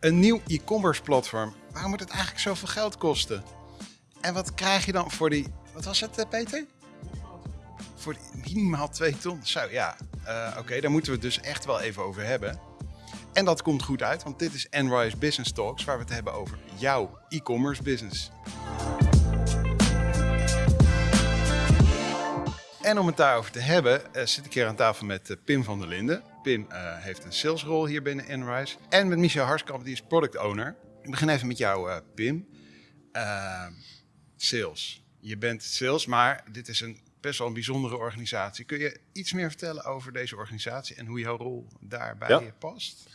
Een nieuw e-commerce platform. Waarom moet het eigenlijk zoveel geld kosten? En wat krijg je dan voor die... Wat was het, eh, Peter? Voor minimaal 2 ton. Zo, ja. Uh, Oké, daar moeten we het dus echt wel even over hebben. En dat komt goed uit, want dit is Enrise Business Talks, waar we het hebben over jouw e-commerce business. En om het daarover te hebben, uh, zit ik hier aan tafel met Pim van der Linden. Pim uh, heeft een salesrol hier binnen Enrise. En met Michel Harskamp, die is product owner. Ik begin even met jou, Pim. sales. Je bent sales, maar dit is een best wel een bijzondere organisatie. Kun je iets meer vertellen over deze organisatie en hoe jouw rol daarbij ja. past?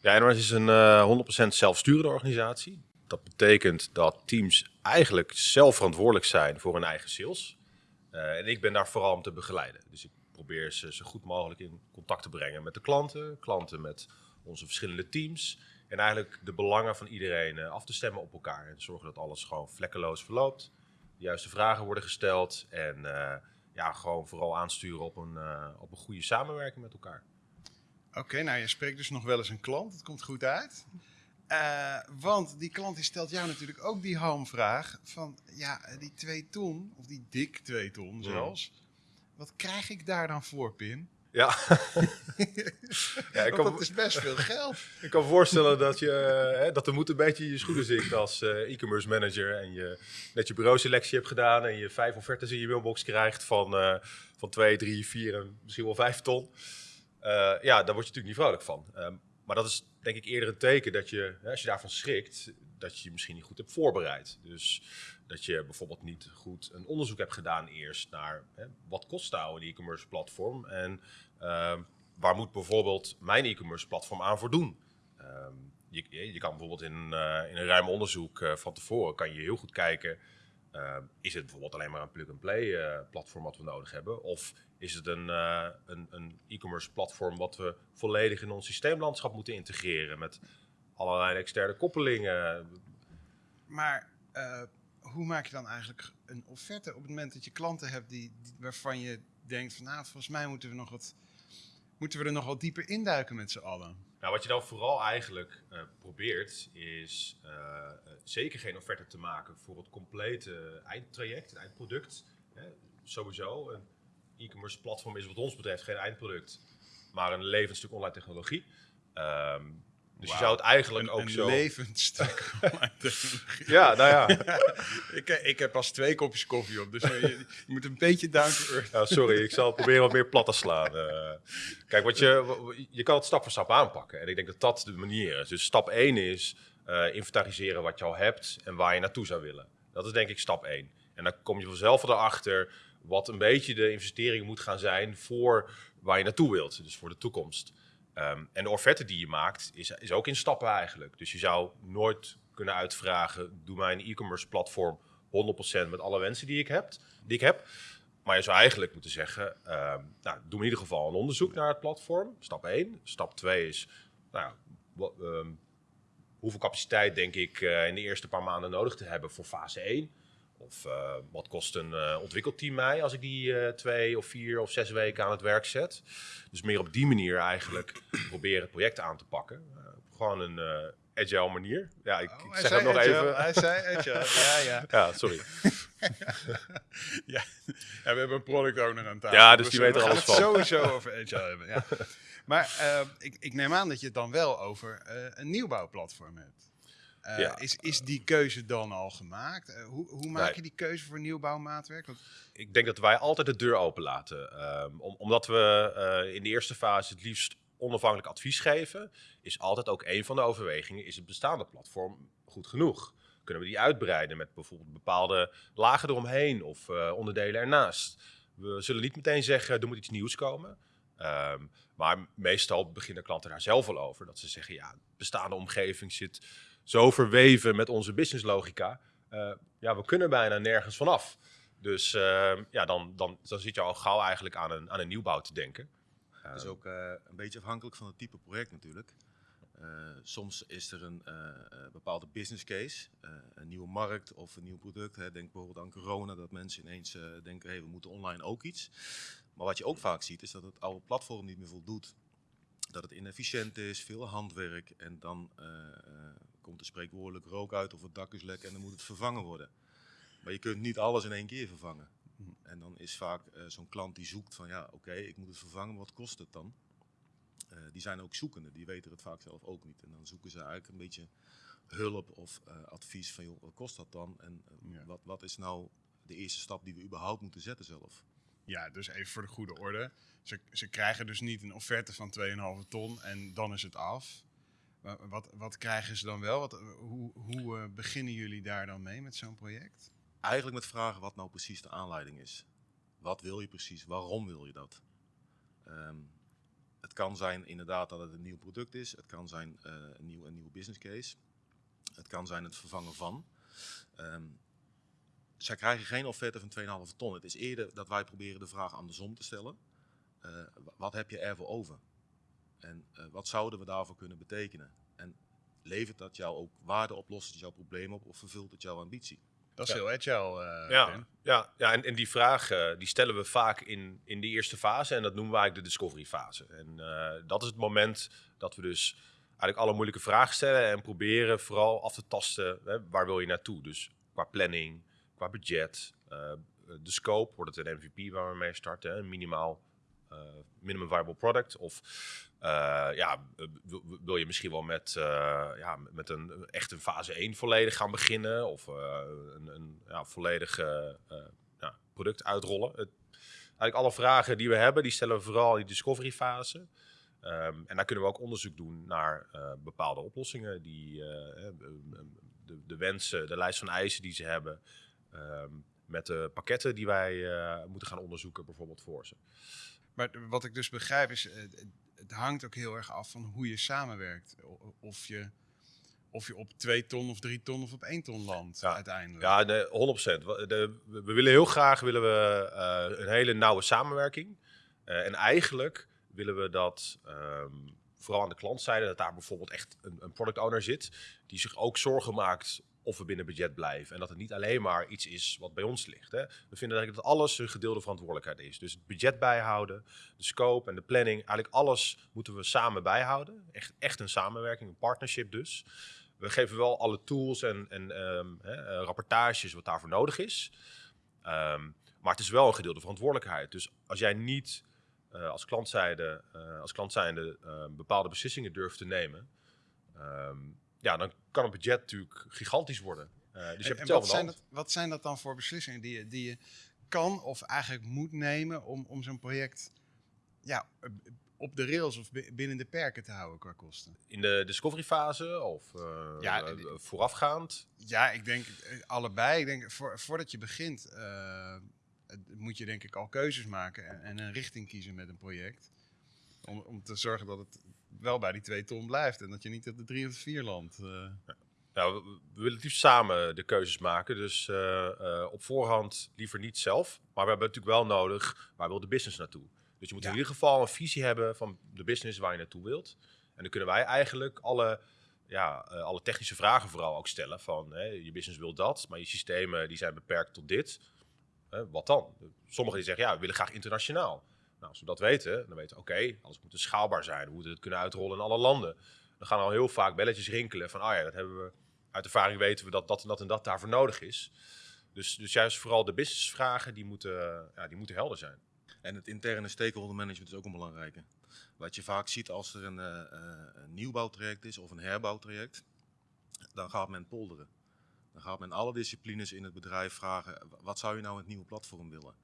Ja, Enrise is een 100% zelfsturende organisatie. Dat betekent dat teams eigenlijk zelf verantwoordelijk zijn voor hun eigen sales. En ik ben daar vooral om te begeleiden. Dus ik probeer ze zo goed mogelijk in contact te brengen met de klanten, klanten met onze verschillende teams. En eigenlijk de belangen van iedereen uh, af te stemmen op elkaar. En zorgen dat alles gewoon vlekkeloos verloopt. De juiste vragen worden gesteld. En uh, ja, gewoon vooral aansturen op een, op een goede samenwerking met elkaar. Oké, nou je spreekt dus nog wel eens een klant. Het komt goed uit. Uh, want die klant die stelt jou natuurlijk ook die hamvraag van, ja, die twee ton, of die dik twee ton zelfs, wat krijg ik daar dan voor, Pim? Ja, ja ik kan, dat is best veel geld. ik kan voorstellen dat, je, hè, dat er moet een beetje je schoenen zinkt als uh, e-commerce manager en je net je bureauselectie hebt gedaan en je vijf offertes in je mailbox krijgt van, uh, van twee, drie, vier en misschien wel vijf ton. ja, daar word je natuurlijk niet vrolijk van. Um, maar dat is denk ik eerder een teken dat je, als je daarvan schrikt, dat je je misschien niet goed hebt voorbereid. Dus dat je bijvoorbeeld niet goed een onderzoek hebt gedaan eerst naar hè, wat kost nou een e-commerce platform en uh, waar moet bijvoorbeeld mijn e-commerce platform aan voor doen. Uh, je, je, kan bijvoorbeeld in, uh, in een ruim onderzoek uh, van tevoren kan je heel goed kijken uh, is het bijvoorbeeld alleen maar een plug-and-play uh, platform wat we nodig hebben? Of is het een, uh, een, een e-commerce platform wat we volledig in ons systeemlandschap moeten integreren met allerlei externe koppelingen? Maar hoe maak je dan eigenlijk een offerte op het moment dat je klanten hebt die, die, waarvan je denkt van nou, volgens mij moeten we nog wat moeten we er nog wat dieper induiken met z'n allen? Nou, wat je dan vooral eigenlijk uh, probeert, is uh, zeker geen offerte te maken voor het complete eindtraject, het eindproduct. Hè. Sowieso, een e-commerce platform is wat ons betreft geen eindproduct, maar een levend stuk online technologie. Um, dus je zou het eigenlijk ook een zo... Een levend stuk. ja, nou ja. ik, ik heb pas twee kopjes koffie op, dus je, je moet een beetje down. Ja, sorry, ik zal proberen wat meer plat te slaan. Uh, kijk, wat je, je kan het stap voor stap aanpakken. En ik denk dat dat de manier is. Dus stap 1 is uh, inventariseren wat je al hebt en waar je naartoe zou willen. Dat is denk ik stap 1. En dan kom je vanzelf erachter wat een beetje de investering moet gaan zijn voor waar je naartoe wilt. Dus voor de toekomst. Um, en de offerte die je maakt is, is ook in stappen eigenlijk. Dus je zou nooit kunnen uitvragen, doe mij een e-commerce platform 100% met alle wensen die ik, heb, die ik heb. Maar je zou eigenlijk moeten zeggen, um, nou, doe in ieder geval een onderzoek naar het platform. Stap 1. Stap 2 is, nou, wat, um, hoeveel capaciteit denk ik uh, in de eerste paar maanden nodig te hebben voor fase 1? Of uh, wat kost een uh, ontwikkelteam mij als ik die uh, twee of vier of zes weken aan het werk zet? Dus meer op die manier eigenlijk proberen het project aan te pakken. gewoon een agile manier. Ja, ik, oh, ik zeg het nog agile. even. Hij zei agile, ja, ja. ja, sorry. ja. ja, we hebben een product owner aan tafel. Ja, dus die weet er alles van. We gaan het sowieso over agile hebben, ja. Maar ik, ik, neem aan dat je het dan wel over een nieuwbouwplatform hebt. Uh, ja. is, is die keuze dan al gemaakt? Uh, hoe, hoe maak je die keuze voor nieuwbouwmaatwerk? Want... Ik denk dat wij altijd de deur open laten. Um, om, omdat we uh, in de eerste fase het liefst onafhankelijk advies geven, is altijd ook een van de overwegingen: is het bestaande platform goed genoeg? Kunnen we die uitbreiden met bijvoorbeeld bepaalde lagen eromheen of onderdelen ernaast? We zullen niet meteen zeggen: er moet iets nieuws komen. Um, maar meestal beginnen klanten daar zelf al over. Dat ze zeggen: ja, de bestaande omgeving zit zo verweven met onze businesslogica. Uh, ja, we kunnen bijna nergens vanaf. Dus uh, ja, dan, dan, dan zit je al gauw eigenlijk aan een, aan een nieuwbouw te denken. Het is ook uh, een beetje afhankelijk van het type project natuurlijk. soms is er een bepaalde business case, een nieuwe markt of een nieuw product. Hè. Denk bijvoorbeeld aan corona, dat mensen ineens denken, hey, we moeten online ook iets. Maar wat je ook vaak ziet, is dat het oude platform niet meer voldoet dat het inefficiënt is, veel handwerk en dan eh, eh, komt er spreekwoordelijk rook uit of het dak is lek en dan moet het vervangen worden. Maar je kunt niet alles in één keer vervangen. En dan is vaak eh, zo'n klant die zoekt van ja, oké, ik moet het vervangen, wat kost het dan? Die zijn ook zoekende, die weten het vaak zelf ook niet. En dan zoeken ze eigenlijk een beetje hulp of advies van joh, wat kost dat dan? En Ja. wat, wat is nou de eerste stap die we überhaupt moeten zetten zelf? Ja, dus even voor de goede orde. Ze, ze krijgen dus niet een offerte van 2,5 ton en dan is het af. Wat, wat krijgen ze dan wel? Wat, hoe hoe eh, beginnen jullie daar dan mee met zo'n project? Eigenlijk met vragen wat nou precies de aanleiding is. Wat wil je precies? Waarom wil je dat? Ehm, het kan zijn inderdaad dat het een nieuw product is. Het kan zijn eh, een, nieuw, een nieuwe business case. Het kan zijn het vervangen van. Ehm, zij krijgen geen offerte van 2,5 ton. Het is eerder dat wij proberen de vraag andersom te stellen. Eh, wa- wat heb je ervoor over? En eh, wat zouden we daarvoor kunnen betekenen? En levert dat jou ook waarde op, lost het jouw probleem op of vervult het jouw ambitie? Dat is Ja. heel agile, eh, Ja, Ben. ja, ja en, en die vraag eh, die stellen we vaak in, in de eerste fase en dat noemen we eigenlijk de discovery fase. En eh, dat is het moment dat we dus eigenlijk alle moeilijke vragen stellen en proberen vooral af te tasten hè, waar wil je naartoe. Dus qua planning, qua budget, eh, de scope, wordt het een MVP waar we mee starten, een minimaal eh, minimum viable product of eh, ja, wil, je misschien wel met, ja, met een echt een fase 1 volledig gaan beginnen of een, een ja, volledig product uitrollen. Het, eigenlijk alle vragen die we hebben, die stellen we vooral in die discovery fase. Ehm, en daar kunnen we ook onderzoek doen naar bepaalde oplossingen, die, de, de wensen, de lijst van eisen die ze hebben, ehm, met de pakketten die wij eh, moeten gaan onderzoeken bijvoorbeeld voor ze. Maar wat ik dus begrijp is, eh, het, hangt ook heel erg af van hoe je samenwerkt. Of je, of je op 2 ton of 3 ton of op 1 ton landt Ja. uiteindelijk. Ja, de, 100%. We, willen heel graag willen we, eh, een hele nauwe samenwerking. En eigenlijk willen we dat, ehm, vooral aan de klantzijde, dat daar bijvoorbeeld echt een, een product owner zit, die zich ook zorgen maakt of we binnen budget blijven. En dat het niet alleen maar iets is wat bij ons ligt. Hè. We vinden eigenlijk dat alles een gedeelde verantwoordelijkheid is. Dus het budget bijhouden, de scope en de planning, eigenlijk alles moeten we samen bijhouden. Echt, echt een samenwerking, een partnership dus. We geven wel alle tools en, en ehm, hè, eh, rapportages wat daarvoor nodig is. Ehm, maar het is wel een gedeelde verantwoordelijkheid. Dus als jij niet eh, als klantzijde, eh, als klantzijde eh, bepaalde beslissingen durft te nemen, ehm, ja, dan kan het budget natuurlijk gigantisch worden. Eh, dus je En- hebt wat, zijn dat, wat zijn dat dan voor beslissingen die je, die je kan of eigenlijk moet nemen om, om zo'n project ja, op de rails of bi- binnen de perken te houden qua kosten? In de discovery fase of eh, Ja, eh, voorafgaand? Ja, ik denk allebei. Ik denk, voor, voordat je begint, moet je denk ik al keuzes maken en, en een richting kiezen met een project. Om, om te zorgen dat het wel bij die twee ton blijft en dat je niet op de drie of de vier landt. eh. Nou, we, willen het liefst samen de keuzes maken. Dus eh, eh, op voorhand liever niet zelf. Maar we hebben natuurlijk wel nodig, waar wil de business naartoe? Dus je moet Ja. in ieder geval een visie hebben van de business waar je naartoe wilt. En dan kunnen wij eigenlijk alle, ja, alle technische vragen vooral ook stellen. Van hè, je business wil dat, maar je systemen die zijn beperkt tot dit. Wat dan? Sommigen die zeggen, ja, we willen graag internationaal. Nou, als we dat weten, dan weten we, oké, alles moet dus schaalbaar zijn. We moeten het kunnen uitrollen in alle landen. Dan gaan al heel vaak belletjes rinkelen van, ah ja, dat hebben we uit ervaring weten we dat dat en dat en dat daarvoor nodig is. Dus, dus juist vooral de businessvragen, die moeten, ja, die moeten helder zijn. En het interne stakeholder management is ook een belangrijke. Wat je vaak ziet als er een, eh, een nieuwbouwtraject is of een herbouwtraject, dan gaat men polderen. Dan gaat men alle disciplines in het bedrijf vragen, "Wa- wat zou je nou in het nieuwe platform willen?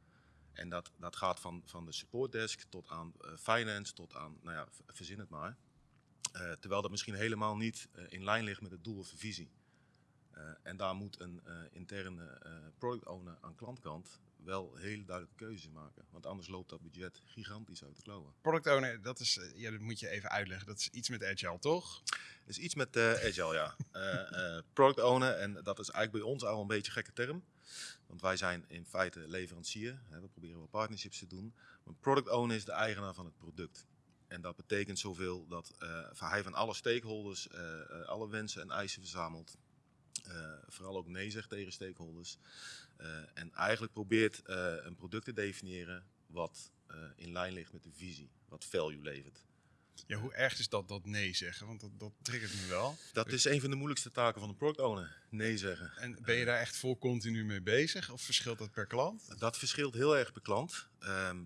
En dat, dat gaat van, van de supportdesk tot aan eh, finance, tot aan, nou ja, verzin het maar. Eh, terwijl dat misschien helemaal niet eh, in lijn ligt met het doel of de visie. En daar moet een interne product owner aan klantkant wel hele duidelijke keuzes in maken. Want anders loopt dat budget gigantisch uit de klauwen. Product owner, dat, is, ja, dat moet je even uitleggen. Dat is iets met agile, toch? is iets met agile, ja. Product owner, en dat is eigenlijk bij ons al een beetje een gekke term. Want wij zijn in feite leverancier. Hè, we proberen wel partnerships te doen. Maar product owner is de eigenaar van het product. En dat betekent zoveel dat eh, hij van alle stakeholders eh, eh, alle wensen en eisen verzamelt. Vooral ook nee zegt tegen stakeholders. Eh, en eigenlijk probeert een product te definiëren wat in lijn ligt met de visie, wat value levert. Ja, hoe erg is dat, dat nee zeggen? Want dat, dat triggert me wel. Dat is een van de moeilijkste taken van een product owner. Nee zeggen. En ben je daar echt vol continu mee bezig? Of verschilt dat per klant? Dat verschilt heel erg per klant. Ehm,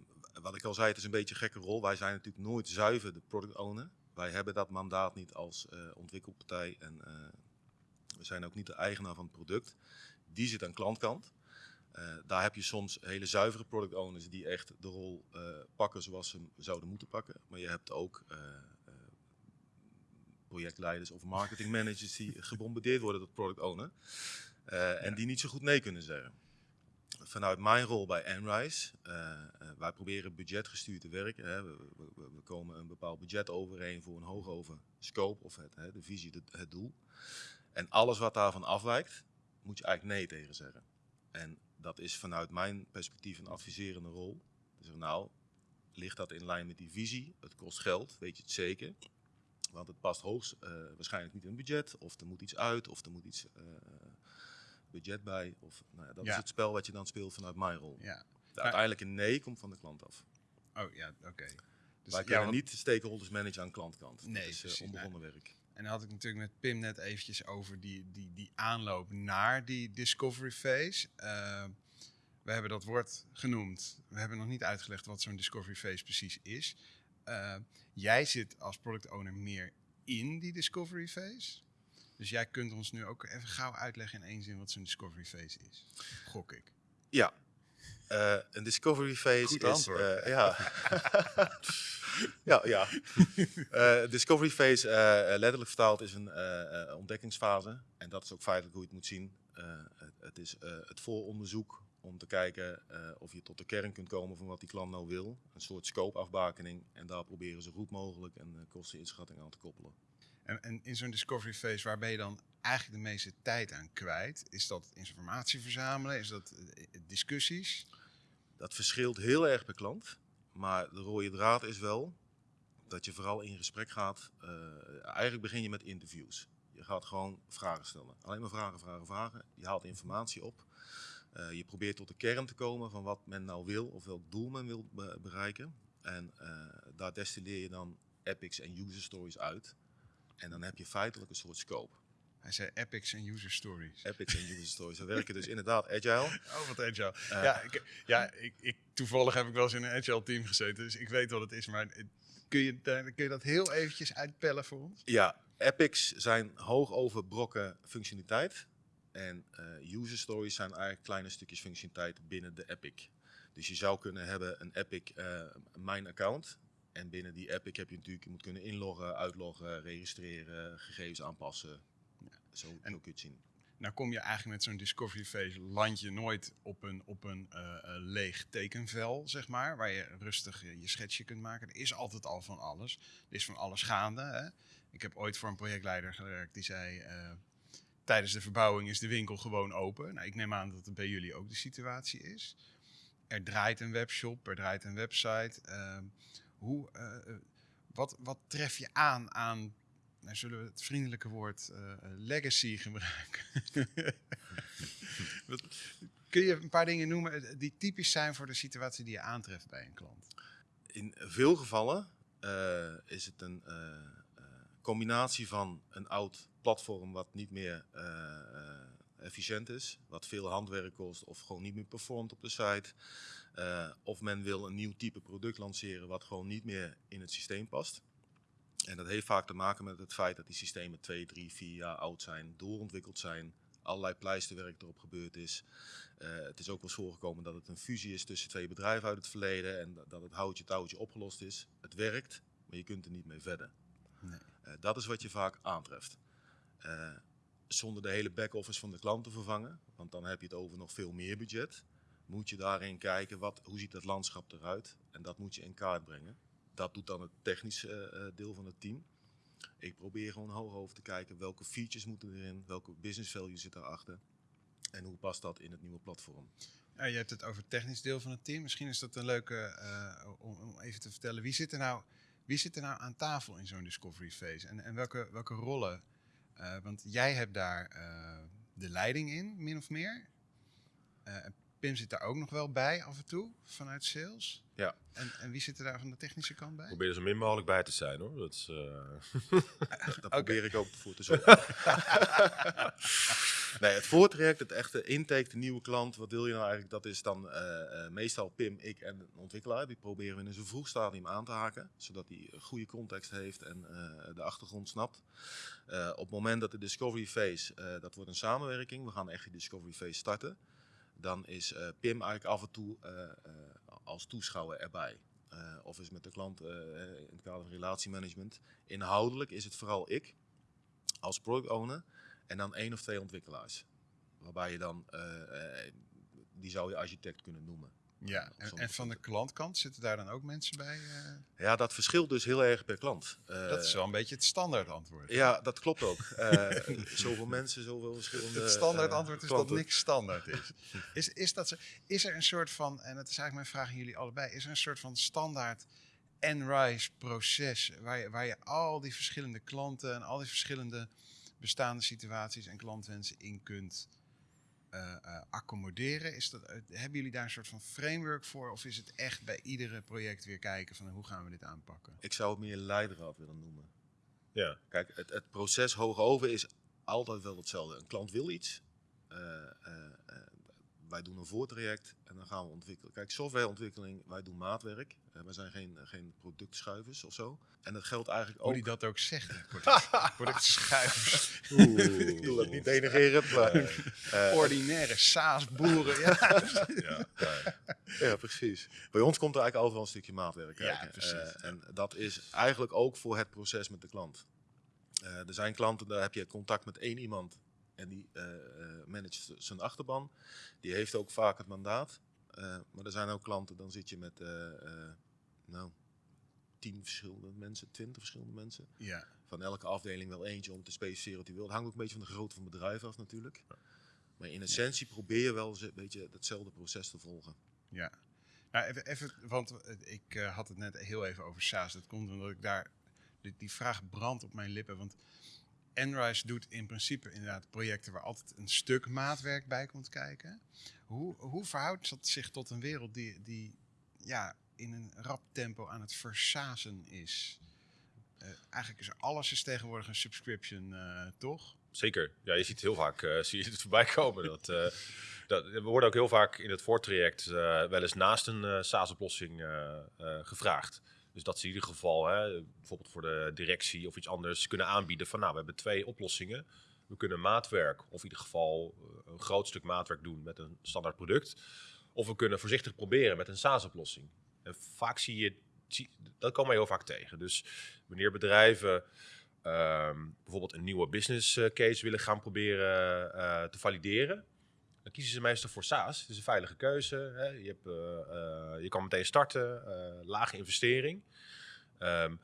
wat ik al zei, het is een beetje een gekke rol. Wij zijn natuurlijk nooit zuiver de product owner. Wij hebben dat mandaat niet als eh, ontwikkelpartij en uh, we zijn ook niet de eigenaar van het product. Die zit aan klantkant. Uh, daar heb je soms hele zuivere product owners die echt de rol pakken zoals ze hem zouden moeten pakken. Maar je hebt ook projectleiders of marketingmanagers die gebombardeerd worden door product owner. en die niet zo goed nee kunnen zeggen vanuit mijn rol bij Enrise, wij proberen budgetgestuurd te werken. Hè. We, we, we, komen een bepaald budget overeen voor een hoogover scope of het, hè, de visie, de, het doel. En alles wat daarvan afwijkt, moet je eigenlijk nee tegen zeggen. En dat is vanuit mijn perspectief een adviserende rol. Dus nou, ligt dat in lijn met die visie? Het kost geld, weet je het zeker. Want het past hoogst uh, waarschijnlijk niet in het budget, of er moet iets uit, of er moet iets uh, budget bij. Of, nou ja, dat Ja. is het spel wat je dan speelt vanuit mijn rol. Ja. De uiteindelijke nee komt van de klant af. Oh ja, oké. Dus Wij ja, kunnen want- niet de stakeholders managen aan klantkant. Nee, dat is eh, onbegonnen werk. En dan had ik natuurlijk met Pim net eventjes over die, die, die aanloop naar die discovery phase. Eh, we hebben dat woord genoemd. We hebben nog niet uitgelegd wat zo'n discovery phase precies is. Eh, jij zit als product owner meer in die discovery phase. Dus jij kunt ons nu ook even gauw uitleggen in één zin wat zo'n discovery phase is. Gok ik. Ja. Eh, een discovery phase Goed is... antwoord. eh, ja. ja, ja. Eh, discovery phase, eh, letterlijk vertaald, is een eh, eh, ontdekkingsfase. En dat is ook feitelijk hoe je het moet zien. Eh, het, het is eh, het vooronderzoek om te kijken eh, of je tot de kern kunt komen van wat die klant nou wil. Een soort scope-afbakening. En daar proberen ze goed mogelijk een eh, kosteninschatting aan te koppelen. En, en in zo'n discovery phase, waar ben je dan eigenlijk de meeste tijd aan kwijt? Is dat informatie verzamelen? Is dat eh, discussies? Dat verschilt heel erg per klant. Maar de rode draad is wel dat je vooral in gesprek gaat. eh, eigenlijk begin je met interviews. Je gaat gewoon vragen stellen. Alleen maar vragen, vragen, vragen. Je haalt informatie op. Eh, je probeert tot de kern te komen van wat men nou wil of welk doel men wil be- bereiken. En eh, daar destilleer je dan epics en user stories uit. En dan heb je feitelijk een soort scope. Hij zei epics en user stories. Epics en user stories. We werken dus inderdaad agile. Oh, wat agile. Ja, ik, ja ik, ik, toevallig heb ik wel eens in een agile team gezeten, dus ik weet wat het is. Maar kun je, kun je dat heel eventjes uitpellen voor ons? Ja, epics zijn hoog overbrokken functionaliteit. En eh, user stories zijn eigenlijk kleine stukjes functionaliteit binnen de epic. Dus je zou kunnen hebben een epic, eh, mijn account. En binnen die epic heb je natuurlijk, je moet kunnen inloggen, uitloggen, registreren, gegevens aanpassen. Zo, En- kun je het zien. Nou kom je eigenlijk met zo'n discovery phase, land je nooit op een, op een eh, eh, leeg tekenvel, zeg maar. Waar je rustig eh, je schetsje kunt maken. Er is altijd al van alles. Er is van alles gaande. Hè? Ik heb ooit voor een projectleider gewerkt die zei... eh, tijdens de verbouwing is de winkel gewoon open. Nou, ik neem aan dat het bij jullie ook de situatie is. Er draait een webshop, er draait een website. Ehm, hoe, wat, wat tref je aan aan, nou, zullen we het vriendelijke woord eh, legacy gebruiken? Wat- Kun je een paar dingen noemen eh, die typisch zijn voor de situatie die je aantreft bij een klant? In veel gevallen eh, is het een combinatie van een oud platform wat niet meer efficiënt is, wat veel handwerk kost of gewoon niet meer performt op de site. Of men wil een nieuw type product lanceren wat gewoon niet meer in het systeem past. En dat heeft vaak te maken met het feit dat die systemen twee, drie, vier jaar oud zijn, doorontwikkeld zijn, allerlei pleisterwerk erop gebeurd is. Eh, het is ook wel eens voorgekomen dat het een fusie is tussen twee bedrijven uit het verleden en dat- dat het houtje touwtje opgelost is. Het werkt, maar je kunt er niet mee verder. Nee. Eh, dat is wat je vaak aantreft. Eh, zonder de hele back-office van de klant te vervangen, want dan heb je het over nog veel meer budget, moet je daarin kijken wat, hoe ziet dat landschap eruit en dat moet je in kaart brengen. Dat doet dan het technische eh, eh, deel van het team. Ik probeer gewoon hoog over te kijken welke features moeten erin, welke business value zit daarachter en hoe past dat in het nieuwe platform. Je hebt het over het technisch deel van het team. Misschien is dat een leuke eh, om, even te vertellen. Wie zit er nou, wie zit er nou aan tafel in zo'n discovery phase? En, en welke, welke rollen? Want jij hebt daar de leiding in, min of meer. Pim zit daar ook nog wel bij af en toe, vanuit sales. Ja. En, en wie zit er daar van de technische kant bij? Probeer er zo min mogelijk bij te zijn hoor. Dat is, eh, Daar probeer ik ook voor te zorgen. nee, het voortraject, het echte intake, de nieuwe klant, wat wil je nou eigenlijk? Dat is dan eh, eh, meestal Pim, ik en een ontwikkelaar. Die proberen we in een zo vroeg stadium aan te haken, zodat hij een goede context heeft en eh, de achtergrond snapt. Eh, op het moment dat de discovery phase, eh, dat wordt een samenwerking, we gaan echt die discovery phase starten. Dan is eh, Pim eigenlijk af en toe eh, eh, als toeschouwer erbij. Of is met de klant in het kader van relatiemanagement. Inhoudelijk is het vooral ik als product owner en dan één of twee ontwikkelaars. Waarbij je dan, die zou je architect kunnen noemen. Ja, en, van de klantkant zitten daar dan ook mensen bij? eh? Ja, dat verschilt dus heel erg per klant. Eh, dat is wel een beetje het standaard antwoord. Ja, dat klopt ook. Eh, zoveel mensen, zoveel verschillende. Het standaard antwoord is klanten. dat niks standaard is. Is, is, dat zo, is er een soort van, en dat is eigenlijk mijn vraag aan jullie allebei, is er een soort van standaard Enrise proces waar je, waar je al die verschillende klanten en al die verschillende bestaande situaties en klantwensen in kunt accommoderen? Is dat, eh, hebben jullie daar een soort van framework voor of is het echt bij iedere project weer kijken van hoe gaan we dit aanpakken? Ik zou het meer leidraad willen noemen. ja. Kijk, het, het proces hoog over is altijd wel hetzelfde. Een klant wil iets. eh, eh, eh, wij doen een voortraject en dan gaan we ontwikkelen. Kijk, softwareontwikkeling, wij doen maatwerk. Uh, wij zijn geen, geen productschuivers of zo. En dat geldt eigenlijk Hoe ook... die dat ook zegt. product- Productschuivers, Ik bedoel dat niet denigerend, maar... eh, ordinaire saasboeren. Ja. Ja, ja. Ja, precies. Bij ons komt er eigenlijk altijd wel een stukje maatwerk Ja, kijken. precies, Eh, ja. En dat is eigenlijk ook voor het proces met de klant. Eh, er zijn klanten, daar heb je contact met één iemand en die managt z- zijn achterban. Die heeft ook vaak het mandaat. Eh, maar er zijn ook klanten, dan zit je met nou, tien verschillende mensen, twintig verschillende mensen. ja. Van elke afdeling wel eentje om te specificeren wat hij wil. Het hangt ook een beetje van de grootte van het bedrijf af natuurlijk. Maar in essentie probeer je wel een beetje hetzelfde proces te volgen. Ja. Nou, even, even, want ik had het net heel even over SaaS. Dat komt omdat ik daar, die, die vraag brandt op mijn lippen. Want Enrise doet in principe inderdaad projecten waar altijd een stuk maatwerk bij komt kijken. Hoe, hoe verhoudt dat zich tot een wereld die, die ja, in een rap tempo aan het versazen is? Eh, eigenlijk is alles is tegenwoordig een subscription, eh, toch? Zeker. Ja, je ziet heel vaak eh, zie je het voorbij komen. Dat, dat, we worden ook heel vaak in het voortraject wel eens naast een SaaS-oplossing gevraagd. Dus dat ze in ieder geval, hè, bijvoorbeeld voor de directie of iets anders, kunnen aanbieden van nou, we hebben twee oplossingen. We kunnen maatwerk, of in ieder geval eh, een groot stuk maatwerk doen met een standaard product. Of we kunnen voorzichtig proberen met een SaaS-oplossing. En vaak zie je, dat komen we heel vaak tegen. Dus wanneer bedrijven ehm, bijvoorbeeld een nieuwe business eh, case willen gaan proberen eh, te valideren, kiezen ze meestal voor SaaS. Het is een veilige keuze. Hè. Je, hebt, eh, eh, je kan meteen starten, eh, lage investering. Ehm,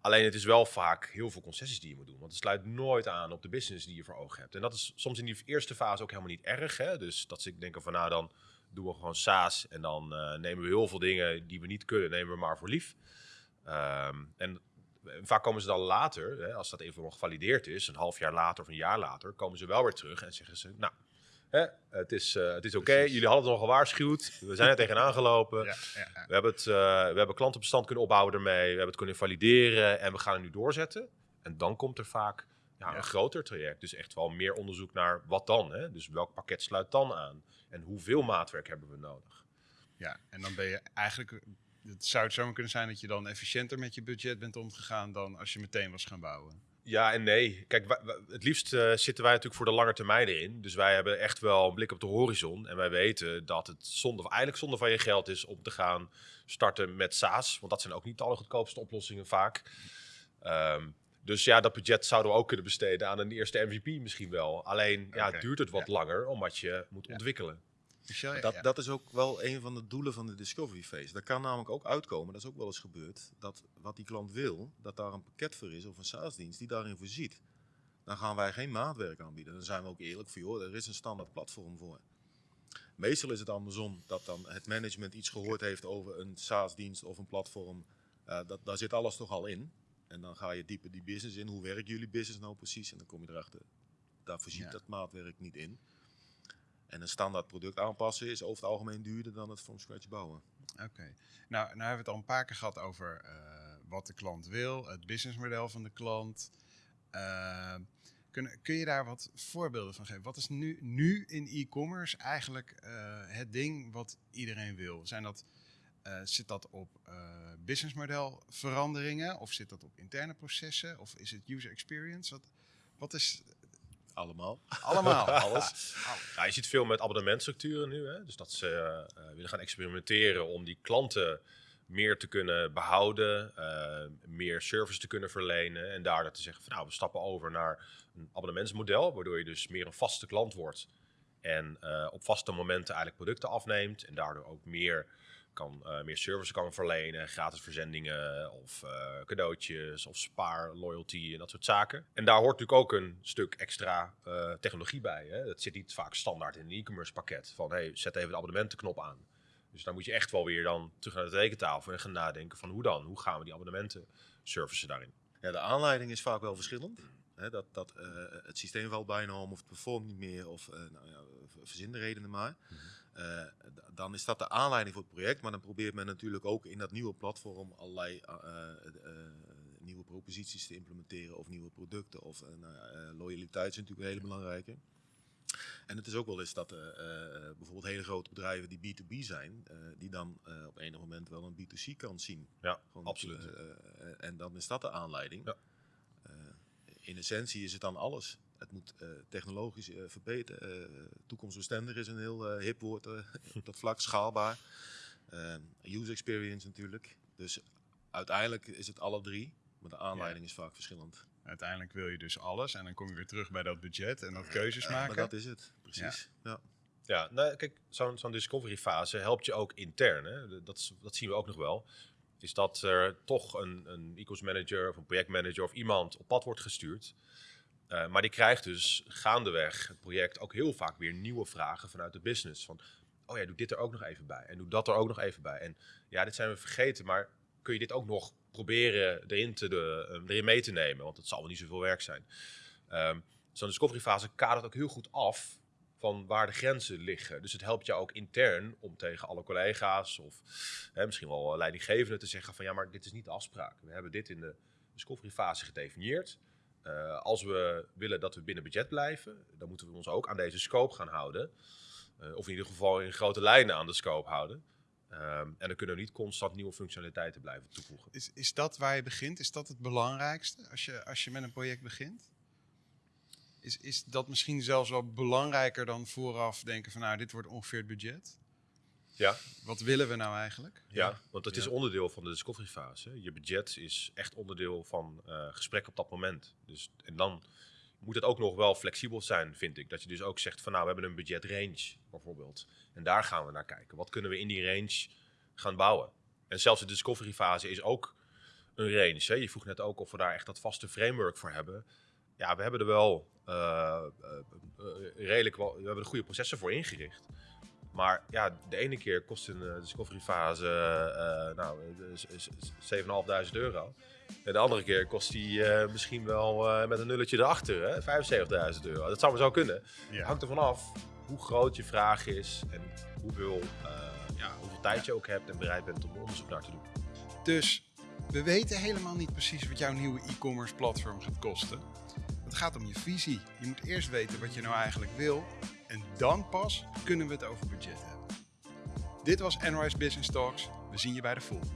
alleen het is wel vaak heel veel concessies die je moet doen. Want het sluit nooit aan op de business die je voor ogen hebt. En dat is soms in die eerste fase ook helemaal niet erg. Hè? Dus dat ze denken van nou dan doen we gewoon SaaS. En dan nemen we heel veel dingen die we niet kunnen, nemen we maar voor lief. Ehm, en vaak komen ze dan later, hè, als dat even gevalideerd is, een half jaar later of een jaar later, komen ze wel weer terug en zeggen ze, nou, hè, het is, eh, het is oké, jullie hadden het nog gewaarschuwd, we zijn er tegenaan gelopen, Ja, ja, ja. we hebben, het, eh, we hebben klantenbestand kunnen opbouwen ermee, we hebben het kunnen valideren en we gaan het nu doorzetten. En dan komt er vaak een groter traject, dus echt wel meer onderzoek naar wat dan, hè? dus welk pakket sluit dan aan en hoeveel maatwerk hebben we nodig. Ja, en dan ben je eigenlijk. Het zou het zomaar kunnen zijn dat je dan efficiënter met je budget bent omgegaan dan als je meteen was gaan bouwen. Ja en nee. Kijk, wij- wij- het liefst eh, zitten wij natuurlijk voor de lange termijn erin. Dus wij hebben echt wel een blik op de horizon. En wij weten dat het zonde, eigenlijk zonde van je geld is om te gaan starten met SaaS. Want dat zijn ook niet de allergoedkoopste oplossingen vaak. Ehm, dus ja, dat budget zouden we ook kunnen besteden aan een eerste MVP misschien wel. Alleen ja, duurt het wat ja. langer omdat je moet Ja. ontwikkelen. Michel, ja, Dat, ja. dat is ook wel een van de doelen van de discovery phase. Daar kan namelijk ook uitkomen, dat is ook wel eens gebeurd, dat wat die klant wil, dat daar een pakket voor is of een SaaS-dienst die daarin voorziet. Dan gaan wij geen maatwerk aanbieden. Dan zijn we ook eerlijk voor, joh, er is een standaard platform voor. Meestal is het andersom, dat dan het management iets gehoord heeft over een SaaS-dienst of een platform. Eh, dat, daar zit alles toch al in. En dan ga je dieper die business in. Hoe werkt jullie business nou precies? En dan kom je erachter, daar voorziet Ja. dat maatwerk niet in. En een standaard product aanpassen is over het algemeen duurder dan het from scratch bouwen. Oké. Nou, nou hebben we het al een paar keer gehad over eh, wat de klant wil, het businessmodel van de klant. Uh, kun, kun je daar wat voorbeelden van geven? Wat is nu, nu in e-commerce eigenlijk uh, het ding wat iedereen wil? Zijn dat, uh, zit dat op businessmodel veranderingen of zit dat op interne processen of is het user experience? Wat, wat is allemaal. Allemaal. Alles. Ja, je ziet veel met abonnementstructuren nu. Hè? Dus dat ze uh, willen gaan experimenteren om die klanten meer te kunnen behouden, uh, meer service te kunnen verlenen. En daardoor te zeggen van nou, we stappen over naar een abonnementsmodel, waardoor je dus meer een vaste klant wordt. En uh, op vaste momenten eigenlijk producten afneemt en daardoor ook meer kan uh, meer service kan verlenen, gratis verzendingen of uh, cadeautjes of spaar, loyalty en dat soort zaken. En daar hoort natuurlijk ook een stuk extra uh, technologie bij. Hè? Dat zit niet vaak standaard in een e-commerce pakket van hey, zet even de abonnementenknop aan. Dus daar moet je echt wel weer dan terug naar de rekentafel en gaan nadenken van hoe dan? Hoe gaan we die abonnementen servicen daarin? Ja, de aanleiding is vaak wel verschillend. Dat dat het systeem valt bijna om of het performt niet meer of nou ja, verzin de redenen maar. Mm -hmm. Uh, dan is dat de aanleiding voor het project. Maar dan probeert men natuurlijk ook in dat nieuwe platform allerlei uh, uh, nieuwe proposities te implementeren. Of nieuwe producten. Of loyaliteit is natuurlijk een hele belangrijke. En het is ook wel eens dat bijvoorbeeld hele grote bedrijven die B2B zijn, die dan op enig moment wel een B2C kant zien. Ja, Gewoon absoluut. en dan is dat de aanleiding. Ja. in essentie is het dan alles. Het moet uh, technologisch uh, verbeteren. Uh, toekomstbestendig is een heel hip woord op dat vlak, schaalbaar. user experience natuurlijk. Dus uiteindelijk is het alle drie, maar de aanleiding ja. is vaak verschillend. Uiteindelijk wil je dus alles en dan kom je weer terug bij dat budget en dat keuzes maken. Maar dat is het, precies. Ja. ja. Ja, nou, kijk, zo'n zo'n discovery fase helpt je ook intern. Hè? Dat, dat zien we ook nog wel. Is dat er toch een, een e-commerce manager of een projectmanager of iemand op pad wordt gestuurd uh, maar die krijgt dus gaandeweg het project ook heel vaak weer nieuwe vragen vanuit de business. Van, oh ja, doe dit er ook nog even bij. En doe dat er ook nog even bij. En ja, dit zijn we vergeten, maar kun je dit ook nog proberen erin, te de, uh, erin mee te nemen? Want het zal wel niet zoveel werk zijn. Um, Zo'n discovery fase kadert ook heel goed af van waar de grenzen liggen. Dus het helpt jou ook intern om tegen alle collega's of hè, misschien wel leidinggevenden te zeggen van ja, maar dit is niet de afspraak. We hebben dit in de discovery fase gedefinieerd. Uh, als we willen dat we binnen budget blijven, dan moeten we ons ook aan deze scope gaan houden. Uh, of in ieder geval in grote lijnen aan de scope houden. Um, en dan kunnen we niet constant nieuwe functionaliteiten blijven toevoegen. Is, is dat waar je begint? Is dat het belangrijkste als je, als je met een project begint? Is, is dat misschien zelfs wel belangrijker dan vooraf denken van nou, dit wordt ongeveer het budget? Ja. Wat willen we nou eigenlijk? Ja, want het is onderdeel van de discovery fase. Je budget is echt onderdeel van uh, gesprek op dat moment. Dus, en dan moet het ook nog wel flexibel zijn, vind ik. Dat je dus ook zegt van nou, we hebben een budget range bijvoorbeeld. En daar gaan we naar kijken. Wat kunnen we in die range gaan bouwen? En zelfs de discovery fase is ook een range. Hè? Je vroeg net ook of we daar echt dat vaste framework voor hebben. Ja, we hebben er wel uh, uh, redelijk wel, we hebben er goede processen voor ingericht. Maar ja, de ene keer kost een uh, discovery fase uh, nou, 7.500 euro. En de andere keer kost die uh, misschien wel met een nulletje erachter, 75.000 euro. Dat zou maar zo kunnen. Ja. Hangt ervan af hoe groot je vraag is en hoeveel, ja, hoeveel tijd je ook hebt en bereid bent om onderzoek naar te doen. Dus we weten helemaal niet precies wat jouw nieuwe e-commerce platform gaat kosten. Het gaat om je visie. Je moet eerst weten wat je nou eigenlijk wil en dan pas kunnen we het over budget hebben. Dit was Enrise Business Talks. We zien je bij de volgende.